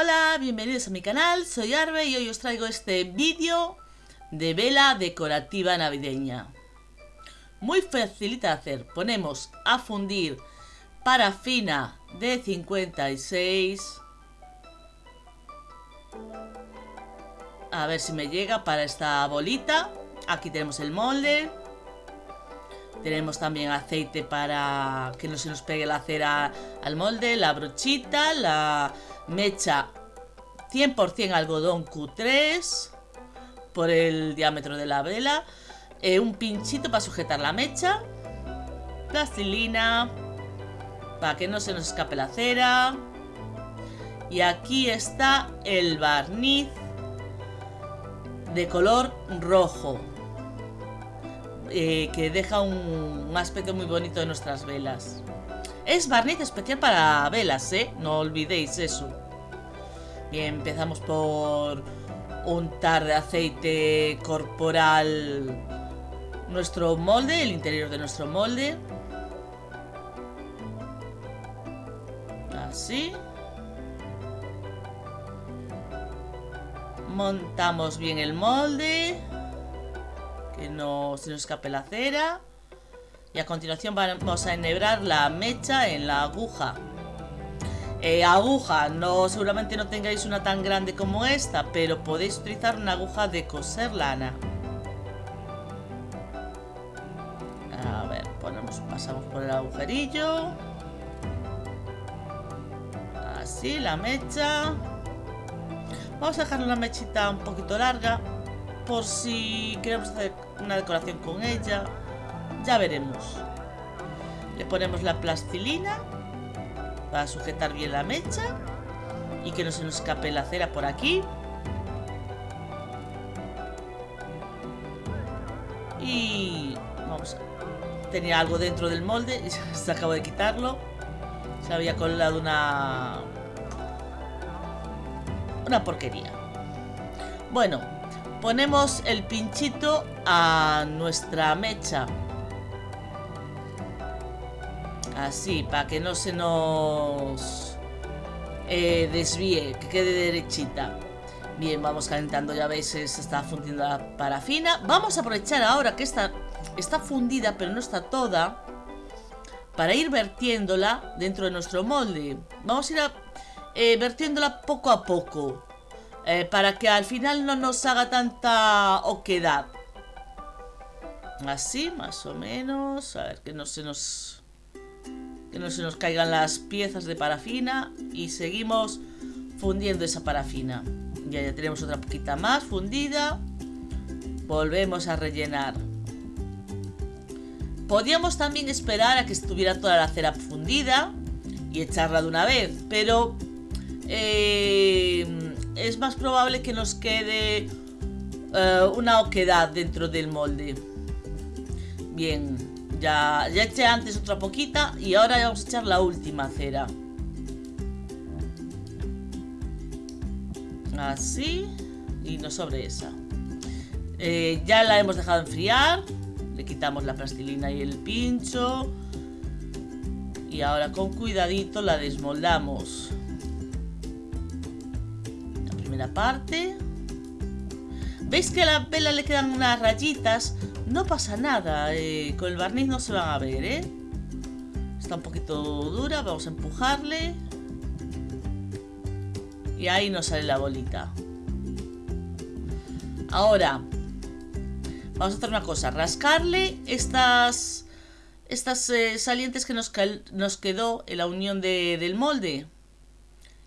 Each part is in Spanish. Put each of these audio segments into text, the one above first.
Hola, bienvenidos a mi canal, soy Arbe y hoy os traigo este vídeo de vela decorativa navideña. Muy facilita de hacer, ponemos a fundir parafina de 56 a ver si me llega para esta bolita. Aquí tenemos el molde. Tenemos también aceite para que no se nos pegue la cera al molde, la brochita, la mecha 100% algodón Q3 por el diámetro de la vela, eh, un pinchito para sujetar la mecha, plastilina para que no se nos escape la cera y aquí está el barniz de color rojo eh, que deja un, aspecto muy bonito de nuestras velas. Es barniz especial para velas, ¿eh? No olvidéis eso. Bien, empezamos por untar de aceite corporal nuestro molde, el interior de nuestro molde. Así. Montamos bien el molde que no se nos escape la cera. Y a continuación vamos a enhebrar la mecha en la aguja. Eh, aguja, no, seguramente no tengáis una tan grande como esta, pero podéis utilizar una aguja de coser lana. A ver, ponemos, pasamos por el agujerillo. Así, la mecha. Vamos a dejar una mechita un poquito larga por si queremos hacer una decoración con ella. Ya veremos. Le ponemos la plastilina para sujetar bien la mecha y que no se nos escape la cera por aquí. Y vamos. Tenía algo dentro del molde y se acabo de quitarlo. Se había colado una... Una porquería. Bueno, ponemos el pinchito a nuestra mecha. Así, para que no se nos eh, desvíe, que quede derechita. Bien, vamos calentando, ya veis, se está fundiendo la parafina. Vamos a aprovechar ahora que esta está fundida, pero no está toda, para ir vertiéndola dentro de nuestro molde. Vamos a ir eh, vertiéndola poco a poco. Eh, para que al final no nos haga tanta oquedad. Así, más o menos. A ver, que no se nos... No se nos caigan las piezas de parafina. Y seguimos fundiendo esa parafina. Ya, ya tenemos otra poquita más fundida. Volvemos a rellenar. Podíamos también esperar a que estuviera toda la cera fundida y echarla de una vez, pero eh, es más probable que nos quede eh, una oquedad dentro del molde. Bien, ya, ya eché antes otra poquita y ahora vamos a echar la última cera. Así, y no sobre esa. Eh, ya la hemos dejado enfriar, le quitamos la plastilina y el pincho. Y ahora con cuidadito la desmoldamos parte. ¿Veis que a la vela le quedan unas rayitas? No pasa nada, eh, con el barniz no se van a ver, ¿eh? Está un poquito dura, vamos a empujarle. Y ahí nos sale la bolita. Ahora, vamos a hacer una cosa, rascarle estas, estas eh, salientes que nos, nos, quedó en la unión del molde.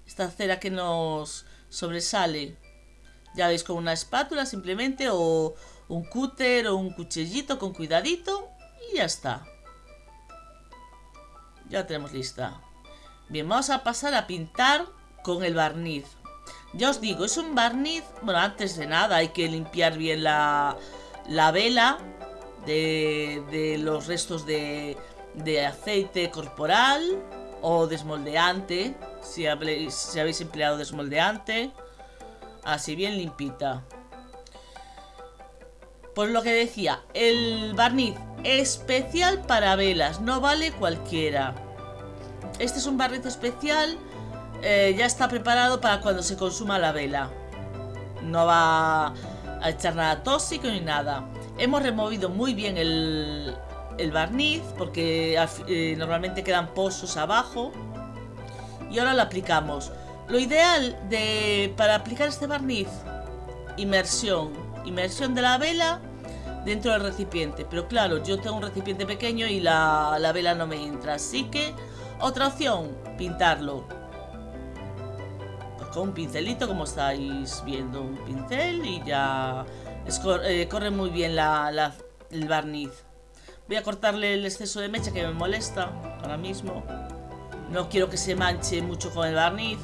Esta cera que nos, sobresale. Ya veis con una espátula simplemente o un cúter o un cuchillito con cuidadito y ya está. Ya tenemos lista. Bien, vamos a pasar a pintar con el barniz. Ya os digo, es un barniz... Bueno, antes de nada hay que limpiar bien la, la vela de, de, los restos de, de aceite corporal o desmoldeante si habéis, habéis empleado desmoldeante. Así bien limpita. Pues lo que decía, el barniz especial para velas, no vale cualquiera. Este es un barniz especial eh, ya está preparado para cuando se consuma la vela. No va a echar nada tóxico ni nada. Hemos removido muy bien el, el barniz porque eh, normalmente quedan pozos abajo. Y ahora lo aplicamos. Lo ideal de, para aplicar este barniz, inmersión. Inmersión de la vela dentro del recipiente. Pero claro, yo tengo un recipiente pequeño y la, la vela no me entra. Así que, otra opción, pintarlo. Pues con un pincelito, como estáis viendo. Un pincel y ya eh, corre muy bien la, el barniz. Voy a cortarle el exceso de mecha que me molesta ahora mismo. No quiero que se manche mucho con el barniz.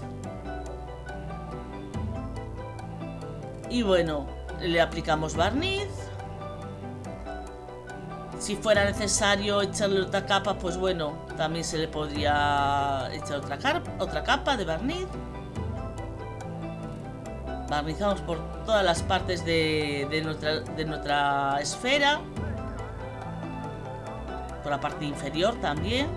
Y bueno, le aplicamos barniz. Si fuera necesario echarle otra capa, pues bueno, también se le podría echar otra, otra capa de barniz. Barnizamos por todas las partes de, nuestra, de nuestra esfera. Por la parte inferior también.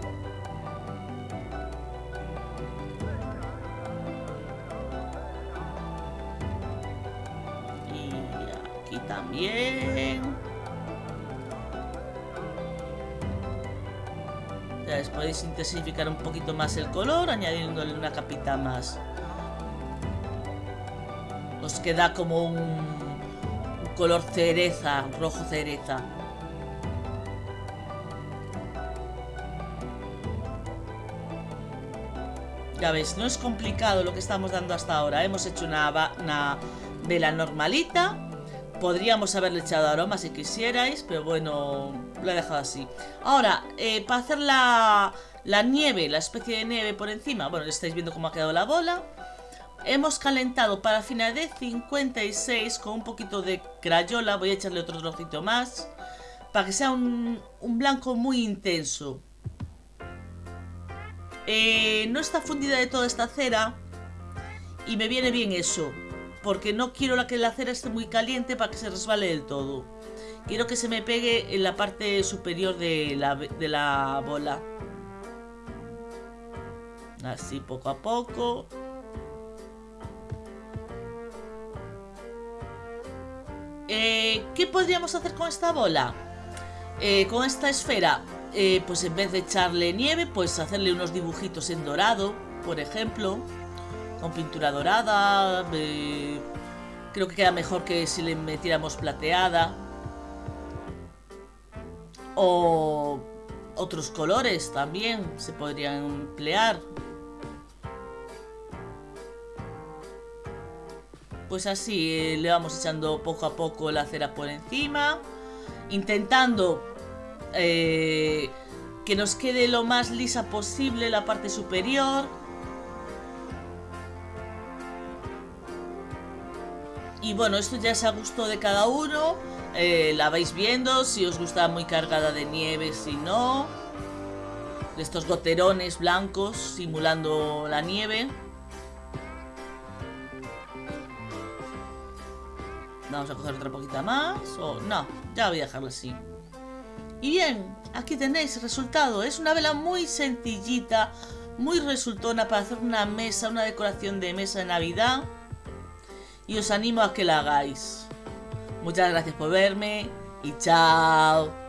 También. Ya podéis intensificar un poquito más el color añadiéndole una capita más que da como un, color cereza, rojo cereza. Ya ves, no es complicado lo que estamos dando hasta ahora. Hemos hecho una vela normalita. Podríamos haberle echado aroma si quisierais, pero bueno, lo he dejado así. Ahora, eh, para hacer la, la nieve, la especie de nieve por encima, bueno, estáis viendo cómo ha quedado la bola. Hemos calentado parafina de 56 con un poquito de crayola. Voy a echarle otro trocito más. Para que sea un, blanco muy intenso. Eh, no está fundida de toda esta cera. Y me viene bien eso. Porque no quiero que la cera esté muy caliente para que se resbale del todo. Quiero que se me pegue en la parte superior de la, de la bola. Así poco a poco. Eh, ¿Qué podríamos hacer con esta bola? Eh, con esta esfera, eh, pues en vez de echarle nieve, pues hacerle unos dibujitos en dorado, por ejemplo, con pintura dorada. Creo que queda mejor que si le metiéramos plateada. O otros colores también se podrían emplear. pues así eh, le vamos echando poco a poco la cera por encima, intentando eh, que nos quede lo más lisa posible la parte superior. Y bueno, esto ya es a gusto de cada uno. Eh, la vais viendo, si os gusta muy cargada de nieve, si no. De estos goterones blancos simulando la nieve. Vamos a coger otra poquita más. O no, ya voy a dejarla así. Y bien, aquí tenéis el resultado. Es una vela muy sencillita, muy resultona para hacer una mesa, una decoración de mesa de Navidad. Y os animo a que la hagáis. Muchas gracias por verme y chao.